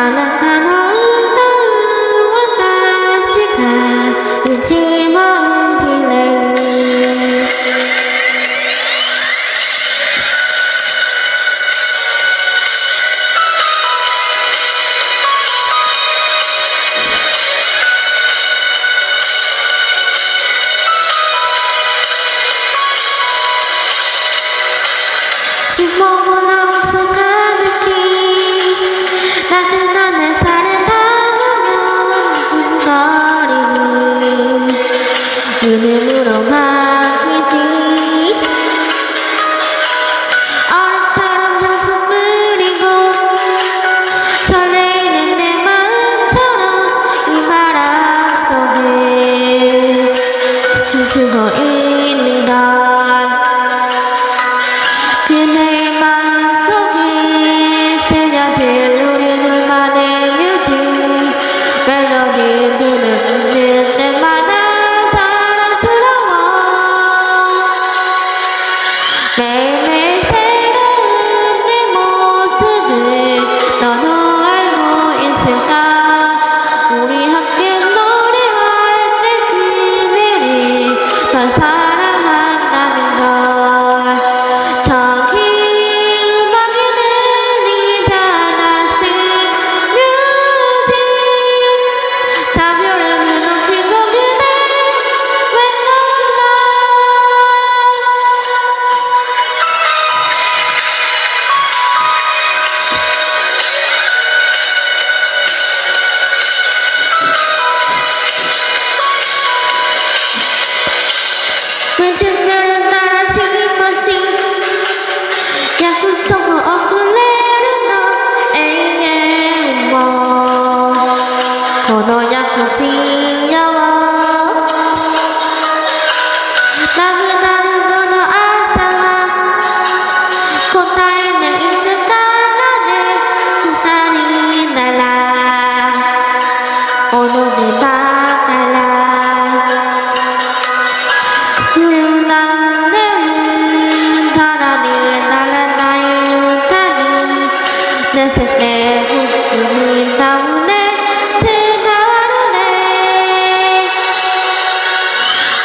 あなたの歌を私が一問ひねる「しももな关键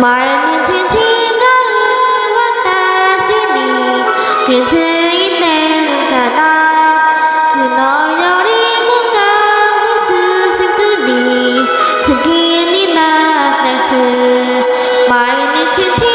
멀는 진지가 왔다지니 괜찮이 내눈가다 그널 열이 뭔가 우주신 분이 승기니 나네 그 말은 진지